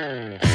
Yeah.